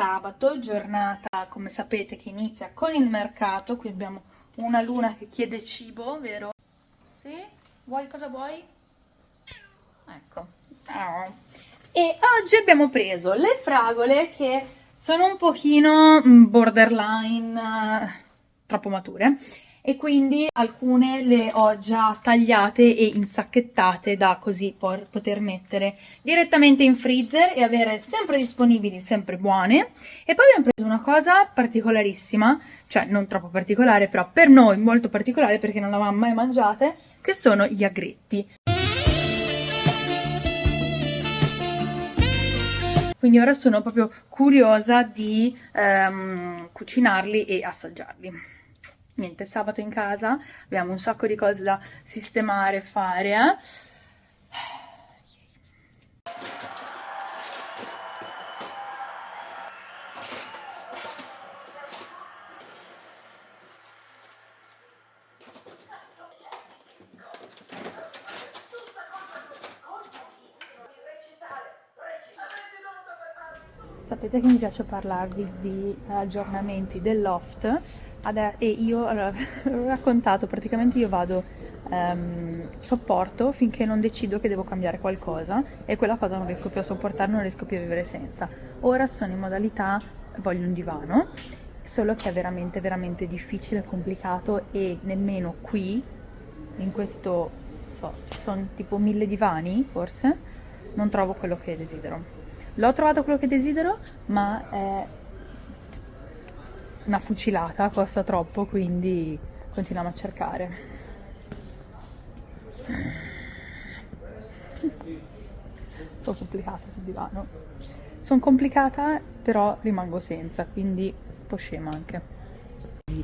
Sabato, giornata come sapete che inizia con il mercato, qui abbiamo una luna che chiede cibo, vero? Sì? Vuoi cosa vuoi? Ecco. E oggi abbiamo preso le fragole che sono un pochino mm, borderline, uh, troppo mature e quindi alcune le ho già tagliate e insacchettate da così poter mettere direttamente in freezer e avere sempre disponibili, sempre buone. E poi abbiamo preso una cosa particolarissima, cioè non troppo particolare, però per noi molto particolare perché non l'avevamo mai mangiate, che sono gli agretti. Quindi ora sono proprio curiosa di um, cucinarli e assaggiarli niente, sabato in casa, abbiamo un sacco di cose da sistemare, fare, eh? Sapete che mi piace parlarvi di aggiornamenti del loft e io allora, ho raccontato, praticamente io vado um, sopporto finché non decido che devo cambiare qualcosa e quella cosa non riesco più a sopportare, non riesco più a vivere senza. Ora sono in modalità voglio un divano, solo che è veramente veramente difficile, complicato e nemmeno qui, in questo, so, sono tipo mille divani forse, non trovo quello che desidero. L'ho trovato quello che desidero, ma è una fucilata, costa troppo, quindi continuiamo a cercare. Sono complicata sul divano. Sono complicata, però rimango senza, quindi un po' scema anche.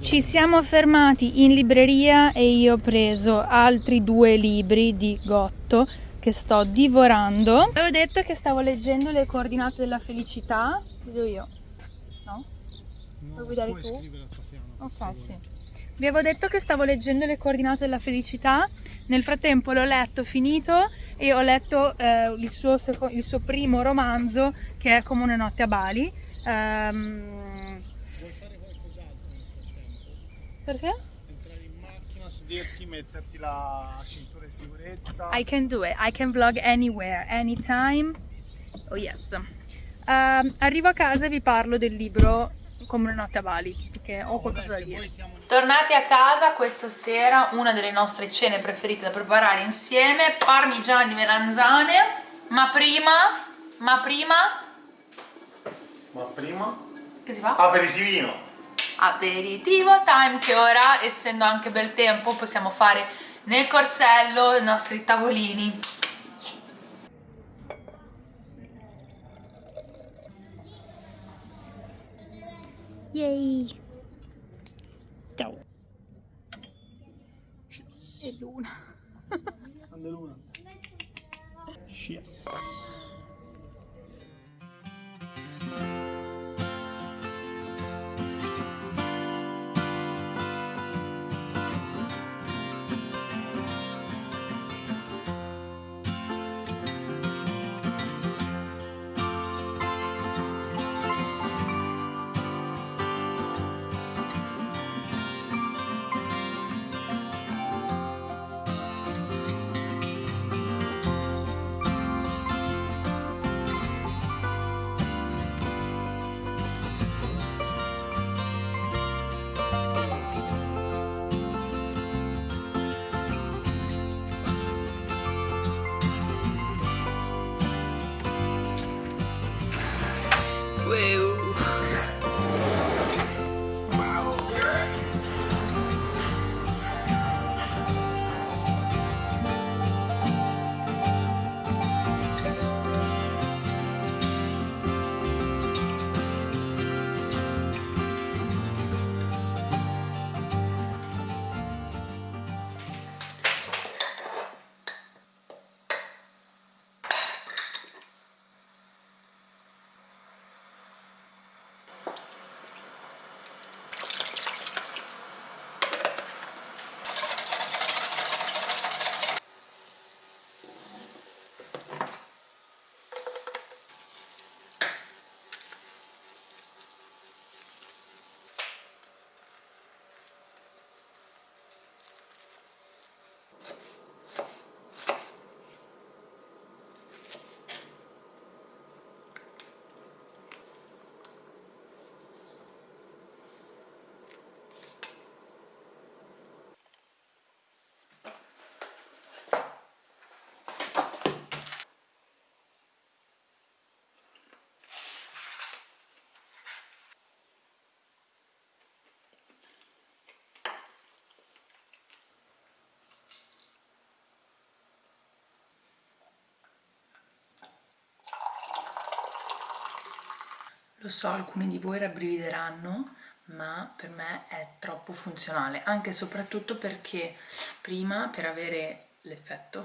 Ci siamo fermati in libreria e io ho preso altri due libri di Gotto che sto divorando. Avevo detto che stavo leggendo le coordinate della felicità. Vedo io. No? Vuoi guidare tu? Ok, sì. Vi avevo detto che stavo leggendo le coordinate della felicità. Nel frattempo l'ho letto, finito e ho letto eh, il, suo il, suo primo romanzo che è Come una notte a Bali. Um... Vuoi fare qualcos'altro nel frattempo? Perché? sederti, metterti la cintura di sicurezza. I can do it, I can vlog anywhere, anytime. Oh yes. Uh, arrivo a casa e vi parlo del libro come una notte a Bali, perché ho qualcosa da dire. Siamo... Tornati a casa questa sera, una delle nostre cene preferite da preparare insieme, parmigiani melanzane, ma prima, ma prima... Ma prima? Che si fa? Aperitivino! aperitivo time che ora essendo anche bel tempo possiamo fare nel corsello i nostri tavolini Yay! Ciao! Cheers! E luna! Grande luna! Cheers! Lo so, alcuni di voi rabbrivideranno, ma per me è troppo funzionale, anche e soprattutto perché prima per avere l'effetto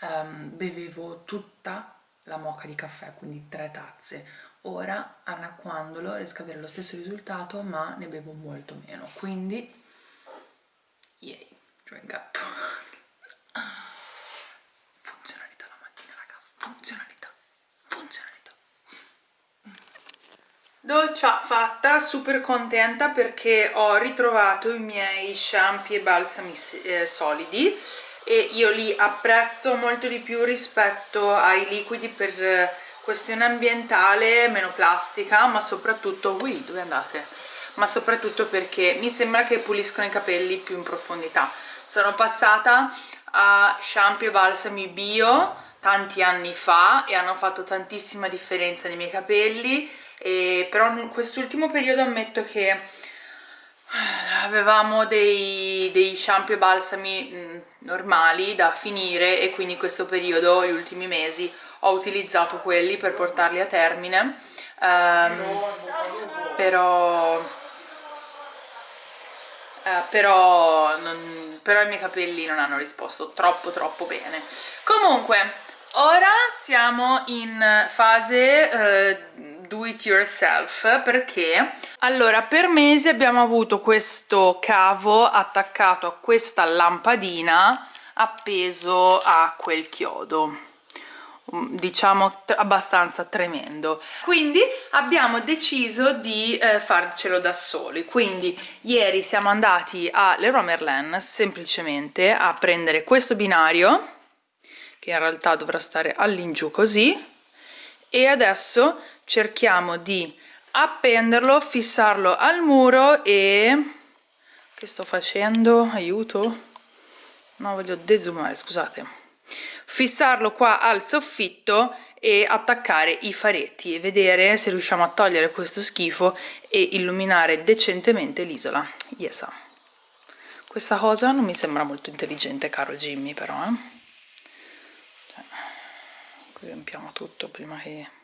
um, bevevo tutta la moca di caffè, quindi tre tazze. Ora, annacquandolo, riesco ad avere lo stesso risultato, ma ne bevo molto meno, quindi, yay, drink up. Funzionalità la mattina, raga, funzionalità. Doccia fatta, super contenta perché ho ritrovato i miei shampoo e balsami eh, solidi e io li apprezzo molto di più rispetto ai liquidi per eh, questione ambientale, meno plastica, ma soprattutto... Ui, dove andate? Ma soprattutto perché mi sembra che puliscono i capelli più in profondità. Sono passata a shampoo e balsami bio tanti anni fa e hanno fatto tantissima differenza nei miei capelli, e però in quest'ultimo periodo ammetto che avevamo dei, dei shampoo e balsami mh, normali da finire e quindi in questo periodo, gli ultimi mesi, ho utilizzato quelli per portarli a termine. Um, però uh, però, non, però i miei capelli non hanno risposto troppo troppo bene. Comunque ora siamo in fase uh, do it yourself perché? Allora per mesi abbiamo avuto questo cavo attaccato a questa lampadina appeso a quel chiodo. Mm, diciamo abbastanza tremendo. Quindi abbiamo deciso di eh, farcelo da soli. Quindi ieri siamo andati a Leroy Merlin semplicemente a prendere questo binario che in realtà dovrà stare all'ingiù così e adesso cerchiamo di appenderlo, fissarlo al muro e... che sto facendo? Aiuto? No, voglio desumare, scusate. Fissarlo qua al soffitto e attaccare i faretti e vedere se riusciamo a togliere questo schifo e illuminare decentemente l'isola. Yes. Questa cosa non mi sembra molto intelligente, caro Jimmy, però, eh. Cioè, riempiamo tutto prima che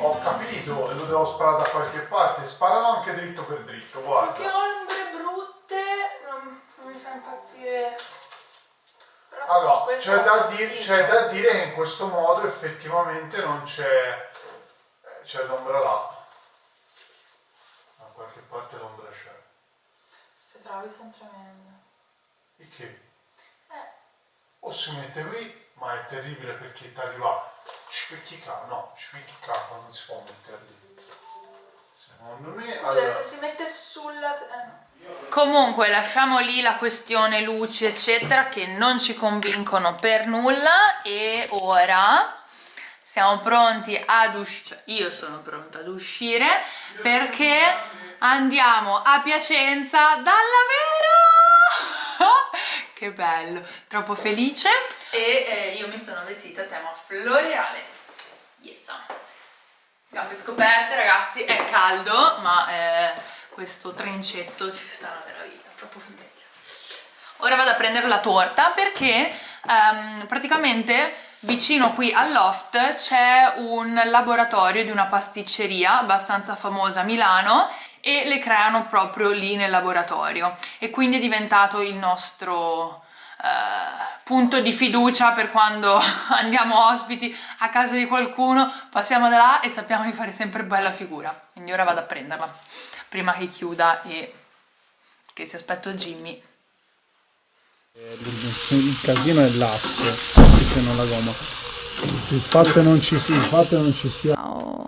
ho capito e lo devo sparare da qualche parte sparalo anche dritto per dritto guarda. Che ombre brutte non, non mi fa impazzire. Però allora sì, c'è da, di da, dire che in questo modo effettivamente non c'è eh, c'è l'ombra là da qualche parte l'ombra c'è travi sono tremende. E che? Eh. O si mette qui, ma è terribile perché ti arriva cipicchica, no, cipicchica non si può mettere lì. Secondo me... Scusa, allora... se si mette sulla... Eh, no. Comunque lasciamo lì la questione luci eccetera che non ci convincono per nulla e ora siamo pronti ad uscire, io sono pronta ad uscire perché andiamo a Piacenza dall'Avero! che bello, troppo felice e eh, io mi sono vestita a tema floreale. Yes. Gambe scoperte ragazzi, è caldo ma eh, questo trincetto ci sta una meraviglia, troppo felice. Ora vado a prendere la torta perché um, praticamente vicino qui al loft c'è un laboratorio di una pasticceria abbastanza famosa a Milano e le creano proprio lì nel laboratorio e quindi è diventato il nostro uh, punto di fiducia per quando andiamo ospiti a casa di qualcuno, passiamo da là e sappiamo di fare sempre bella figura, quindi ora vado a prenderla prima che chiuda e che si aspetto Jimmy. Il casino è l'asse, se non la gomma. Il fatto non ci sia, il fatto non ci sia. Oh.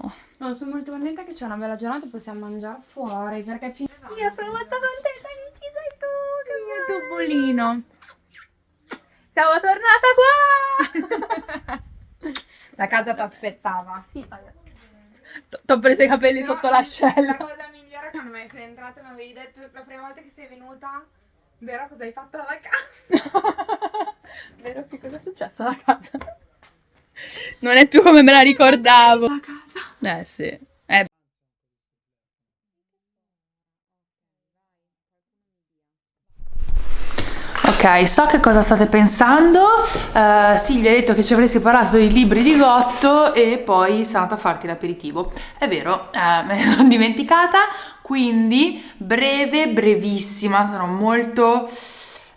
No, sono molto contenta che c'è una bella giornata e possiamo mangiare fuori perché fin... Io sono molto contenta che ci sei tu, che mio topolino. Siamo tornata qua! La casa ti aspettava. Sì, Ti ho preso i capelli no, sotto l'ascella. La cosa migliore quando mi sei entrata mi avevi detto la prima volta che sei venuta, vero cosa hai fatto alla casa? vero che cosa è successo alla casa? Non è più come me la ricordavo. La casa. Eh sì. Eh. Ok, so che cosa state pensando. Uh, Silvia ha detto che ci avresti parlato dei libri di Gotto e poi sei andata a farti l'aperitivo. È vero, uh, me ne sono dimenticata, quindi breve, brevissima, sarò molto...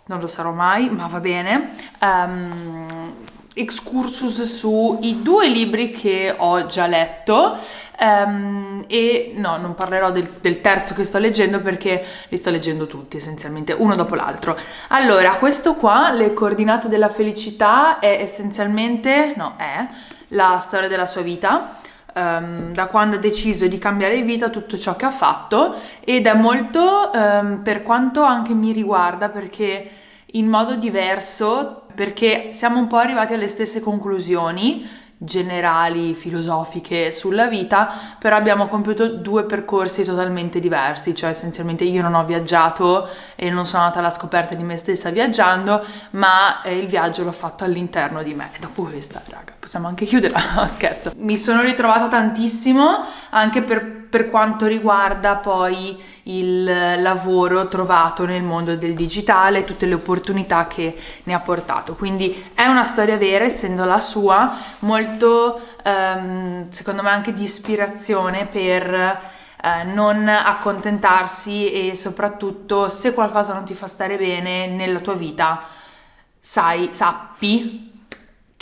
non lo sarò mai, ma va bene. Um, excursus sui due libri che ho già letto um, e no, non parlerò del, del, terzo che sto leggendo perché li sto leggendo tutti essenzialmente, uno dopo l'altro. Allora, questo qua, Le coordinate della felicità, è essenzialmente, no, è la storia della sua vita. Um, da quando ha deciso di cambiare vita, tutto ciò che ha fatto ed è molto um, per quanto anche mi riguarda perché in modo diverso perché siamo un po' arrivati alle stesse conclusioni generali, filosofiche sulla vita, però abbiamo compiuto due percorsi totalmente diversi, cioè essenzialmente io non ho viaggiato e non sono andata alla scoperta di me stessa viaggiando, ma eh, il viaggio l'ho fatto all'interno di me. Dopo questa, raga, possiamo anche chiudere, no, scherzo. Mi sono ritrovata tantissimo anche per, per quanto riguarda poi il lavoro trovato nel mondo del digitale, tutte le opportunità che ne ha portato. Quindi è una storia vera, essendo la sua, molto ehm, secondo me anche di ispirazione per eh, non accontentarsi e soprattutto se qualcosa non ti fa stare bene nella tua vita, sai, sappi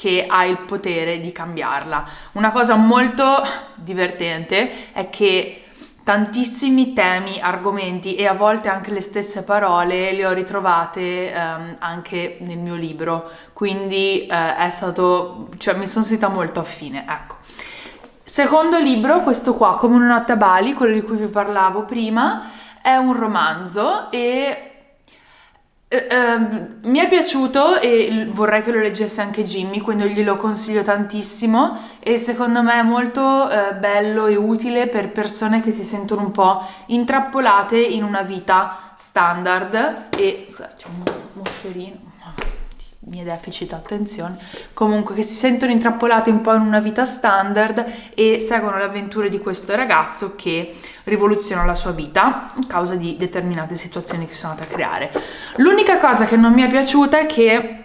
che hai il potere di cambiarla. Una cosa molto divertente è che tantissimi temi, argomenti e a volte anche le stesse parole le ho ritrovate um, anche nel mio libro, quindi uh, è stato, cioè mi sono sentita molto affine, ecco. Secondo libro, questo qua, Come una notte a Bali, quello di cui vi parlavo prima, è un romanzo e Uh, mi è piaciuto e vorrei che lo leggesse anche Jimmy, quindi glielo consiglio tantissimo e secondo me è molto uh, bello e utile per persone che si sentono un po' intrappolate in una vita standard e scusate, c'è un moscerino miei deficit attenzione, comunque che si sentono intrappolati un po' in una vita standard e seguono le avventure di questo ragazzo che rivoluziona la sua vita a causa di determinate situazioni che sono andate a creare. L'unica cosa che non mi è piaciuta è che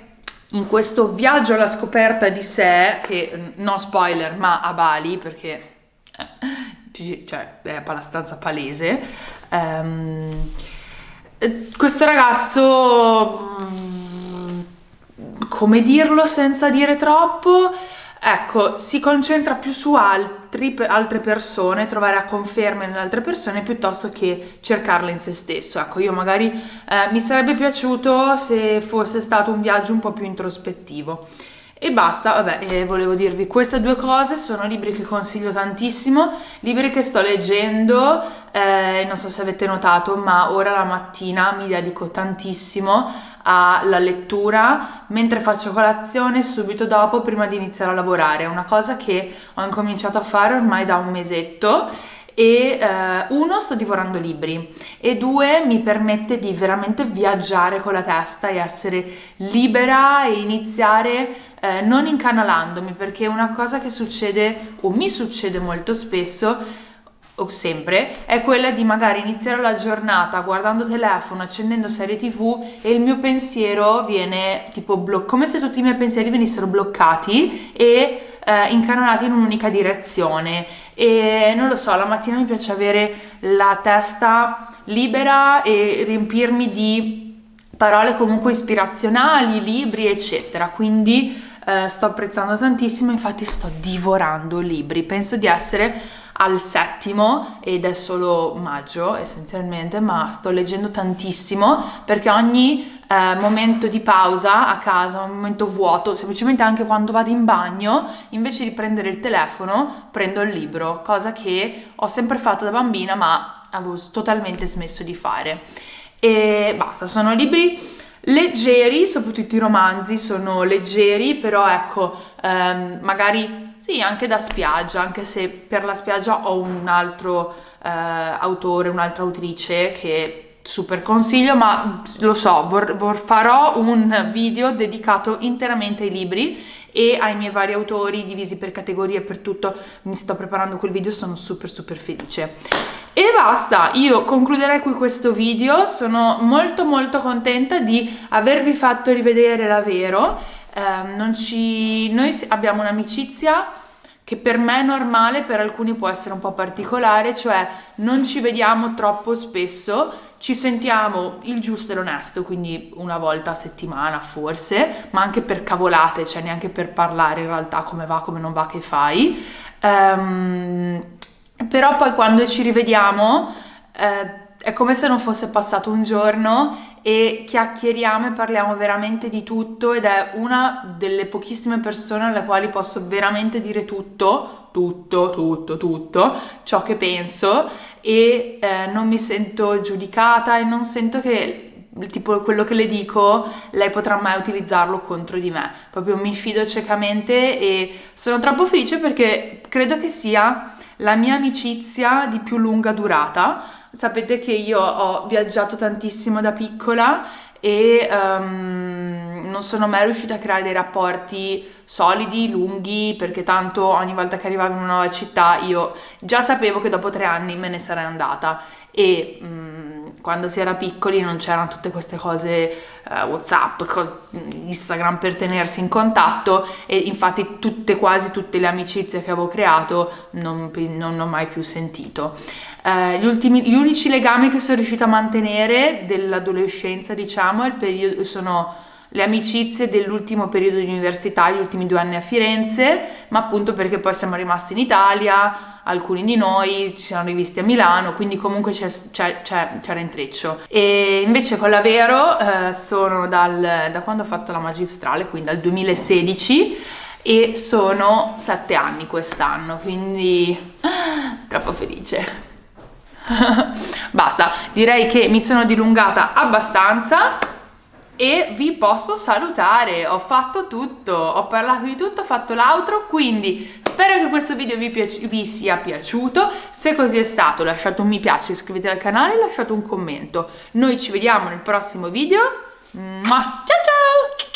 in questo viaggio alla scoperta di sé, che no spoiler ma a Bali perché eh, cioè, è abbastanza palese, um, questo ragazzo come dirlo senza dire troppo? Ecco, si concentra più su altri, altre persone, trovare conferme nelle altre persone piuttosto che cercarle in se stesso. Ecco, io magari eh, mi sarebbe piaciuto se fosse stato un viaggio un po' più introspettivo. E basta, vabbè, eh, volevo dirvi queste due cose, sono libri che consiglio tantissimo, libri che sto leggendo, eh, non so se avete notato, ma ora la mattina mi dedico tantissimo alla lettura mentre faccio colazione subito dopo prima di iniziare a lavorare, è una cosa che ho incominciato a fare ormai da un mesetto e eh, uno sto divorando libri e due mi permette di veramente viaggiare con la testa e essere libera e iniziare eh, non incanalandomi perché una cosa che succede o mi succede molto spesso o sempre è quella di magari iniziare la giornata guardando telefono, accendendo serie tv e il mio pensiero viene tipo bloccato, come se tutti i miei pensieri venissero bloccati e eh, incanalati in un'unica direzione. E non lo so, la mattina mi piace avere la testa libera e riempirmi di parole comunque ispirazionali, libri eccetera, quindi eh, sto apprezzando tantissimo, infatti sto divorando libri, penso di essere al settimo ed è solo maggio essenzialmente, ma sto leggendo tantissimo perché ogni eh, momento di pausa a casa, un momento vuoto, semplicemente anche quando vado in bagno, invece di prendere il telefono, prendo il libro, cosa che ho sempre fatto da bambina ma avevo totalmente smesso di fare. E basta, sono libri leggeri, soprattutto i romanzi sono leggeri, però ecco, ehm, magari sì, anche da spiaggia, anche se per la spiaggia ho un altro eh, autore, un'altra autrice che super consiglio, ma lo so, vor, vor farò un video dedicato interamente ai libri e ai miei vari autori divisi per categorie per tutto. Mi sto preparando quel video sono super super felice. E basta, io concluderei qui questo video, sono molto molto contenta di avervi fatto rivedere la Vero, eh, ci... noi abbiamo un'amicizia che per me è normale, per alcuni può essere un po' particolare, cioè non ci vediamo troppo spesso, ci sentiamo il giusto e l'onesto, quindi una volta a settimana forse, ma anche per cavolate, cioè neanche per parlare in realtà come va, come non va, che fai. Um, però poi quando ci rivediamo eh, è come se non fosse passato un giorno e chiacchieriamo e parliamo veramente di tutto ed è una delle pochissime persone alle quali posso veramente dire tutto, tutto, tutto, tutto, ciò che penso e eh, non mi sento giudicata e non sento che tipo quello che le dico lei potrà mai utilizzarlo contro di me. Proprio mi fido ciecamente e sono troppo felice perché credo che sia la mia amicizia di più lunga durata. Sapete che io ho viaggiato tantissimo da piccola e um, non sono mai riuscita a creare dei rapporti solidi, lunghi, perché tanto ogni volta che arrivavo in una nuova città io già sapevo che dopo tre anni me ne sarei andata e um, quando si era piccoli non c'erano tutte queste cose uh, Whatsapp, Instagram per tenersi in contatto e infatti tutte, quasi tutte le amicizie che avevo creato non, non ho mai più sentito. Eh, gli, ultimi, gli unici legami che sono riuscita a mantenere dell'adolescenza, diciamo, periodo, sono le amicizie dell'ultimo periodo di università, gli ultimi due anni a Firenze, ma appunto perché poi siamo rimasti in Italia, alcuni di noi ci siamo rivisti a Milano, quindi comunque c'era intreccio. E invece con la Vero eh, sono dal, da quando ho fatto la magistrale, quindi dal 2016, e sono sette anni quest'anno, quindi ah, troppo felice. Basta, direi che mi sono dilungata abbastanza e vi posso salutare, ho fatto tutto, ho parlato di tutto, ho fatto l'outro, quindi spero che questo video vi, vi, sia piaciuto, se così è stato lasciate un mi piace, iscrivetevi al canale e lasciate un commento. Noi ci vediamo nel prossimo video, ciao ciao!